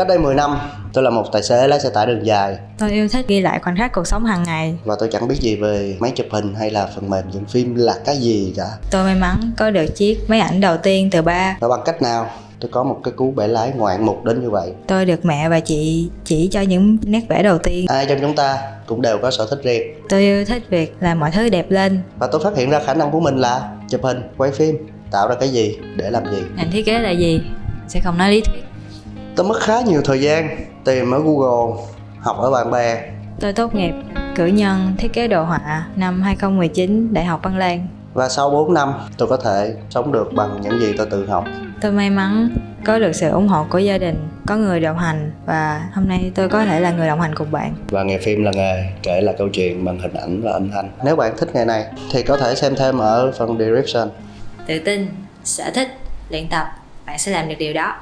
Cách đây 10 năm, tôi là một tài xế lái xe tải đường dài Tôi yêu thích ghi lại khoảnh khắc cuộc sống hàng ngày. và tôi chẳng biết gì về máy chụp hình hay là phần mềm dựng phim là cái gì cả. Tôi may mắn có được chiếc máy ảnh đầu tiên từ ba. Và bằng cách nào tôi có một cái cú bẻ lái ngoạn mục đến như vậy. Tôi được mẹ và chị chỉ cho những nét vẽ đầu tiên. Ai trong chúng ta cũng đều có sở thích riêng Tôi yêu thích việc làm mọi thứ đẹp lên. và tôi phát hiện ra khả năng của mình là chụp hình, quay phim, tạo ra cái gì, để làm gì. Ngành thiết kế là gì? Sẽ không nói lý thuyết. Tôi mất khá nhiều thời gian tìm ở Google, học ở bạn bè Tôi tốt nghiệp cử nhân thiết kế đồ họa năm 2019 Đại học Văn Lang. và sau 4 năm tôi có thể sống được bằng những gì tôi tự học. Tôi may mắn có được sự ủng hộ của gia đình, có người đồng hành và hôm nay tôi có thể là người đồng hành cùng bạn. Và nghề phim là nghề kể là câu chuyện bằng hình ảnh và âm thanh. Nếu bạn thích nghề này thì có thể xem thêm ở phần description. Tự tin, sở thích, luyện tập, bạn sẽ làm được điều đó.